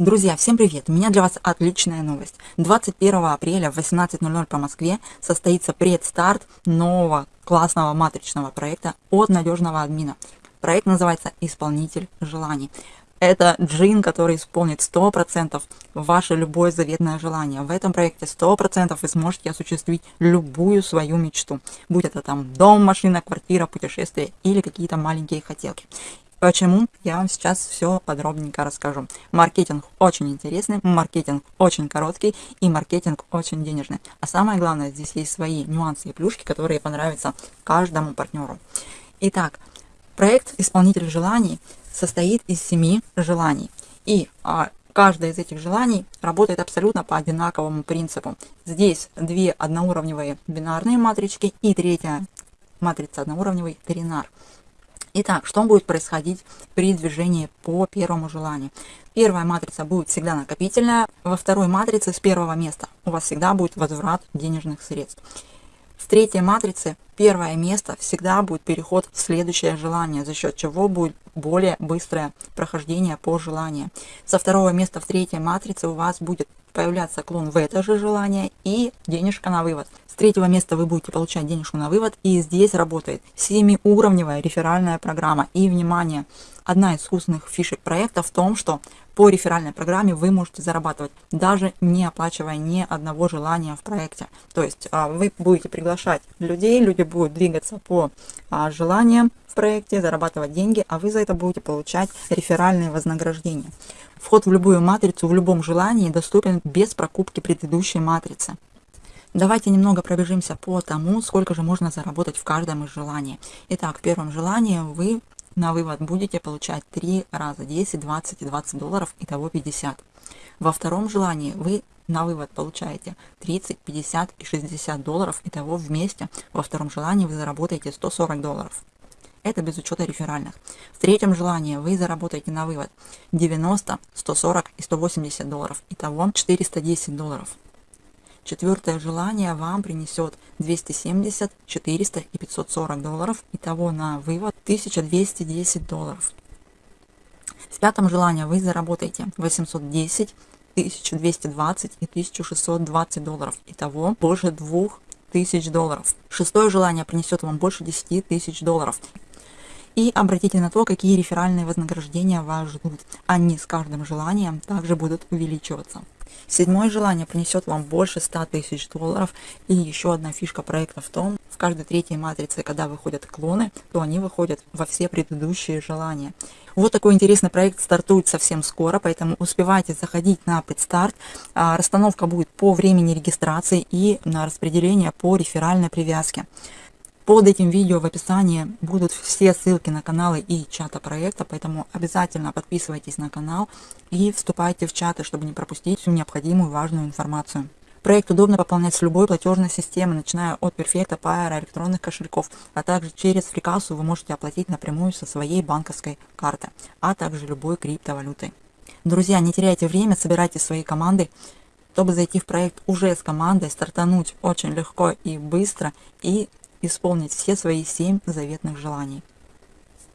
Друзья, всем привет! У меня для вас отличная новость. 21 апреля в 18.00 по Москве состоится предстарт нового классного матричного проекта от надежного админа. Проект называется «Исполнитель желаний». Это джин, который исполнит 100% ваше любое заветное желание. В этом проекте 100% вы сможете осуществить любую свою мечту. Будь это там дом, машина, квартира, путешествие или какие-то маленькие хотелки. Почему? Я вам сейчас все подробненько расскажу. Маркетинг очень интересный, маркетинг очень короткий и маркетинг очень денежный. А самое главное, здесь есть свои нюансы и плюшки, которые понравятся каждому партнеру. Итак, проект «Исполнитель желаний» состоит из семи желаний. И а, каждое из этих желаний работает абсолютно по одинаковому принципу. Здесь две одноуровневые бинарные матрички и третья матрица одноуровневый тринар. Итак, что будет происходить при движении по первому желанию? Первая матрица будет всегда накопительная, во второй матрице с первого места у вас всегда будет возврат денежных средств. В третьей матрице первое место всегда будет переход в следующее желание, за счет чего будет более быстрое прохождение по желанию. Со второго места в третьей матрице у вас будет появляться клон в это же желание и денежка на вывод. С третьего места вы будете получать денежку на вывод и здесь работает семиуровневая реферальная программа. И внимание, одна из вкусных фишек проекта в том, что по реферальной программе вы можете зарабатывать, даже не оплачивая ни одного желания в проекте. То есть а, вы будете приглашать людей, люди будут двигаться по а, желаниям в проекте, зарабатывать деньги, а вы за это будете получать реферальные вознаграждения. Вход в любую матрицу в любом желании доступен без прокупки предыдущей матрицы. Давайте немного пробежимся по тому, сколько же можно заработать в каждом из желаний. Итак, в первом желании вы на вывод будете получать 3 раза 10, 20 и 20 долларов, итого 50. Во втором желании вы на вывод получаете 30, 50 и 60 долларов, итого вместе во втором желании вы заработаете 140 долларов. Это без учета реферальных. В третьем желании вы заработаете на вывод 90, 140 и 180 долларов, итого 410 долларов. Четвертое желание вам принесет 270, 400 и 540 долларов. Итого на вывод 1210 долларов. В пятом желании вы заработаете 810, 1220 и 1620 долларов. Итого больше 2000 долларов. Шестое желание принесет вам больше 10 тысяч долларов. И обратите на то, какие реферальные вознаграждения вас ждут. Они с каждым желанием также будут увеличиваться. Седьмое желание принесет вам больше 100 тысяч долларов. И еще одна фишка проекта в том, в каждой третьей матрице, когда выходят клоны, то они выходят во все предыдущие желания. Вот такой интересный проект стартует совсем скоро, поэтому успевайте заходить на предстарт. А, расстановка будет по времени регистрации и на распределение по реферальной привязке. Под этим видео в описании будут все ссылки на каналы и чата проекта, поэтому обязательно подписывайтесь на канал и вступайте в чаты, чтобы не пропустить всю необходимую важную информацию. Проект удобно пополнять с любой платежной системы, начиная от Perfecta, Pair, электронных кошельков, а также через фрикассу вы можете оплатить напрямую со своей банковской карты, а также любой криптовалютой. Друзья, не теряйте время, собирайте свои команды, чтобы зайти в проект уже с командой, стартануть очень легко и быстро и исполнить все свои семь заветных желаний.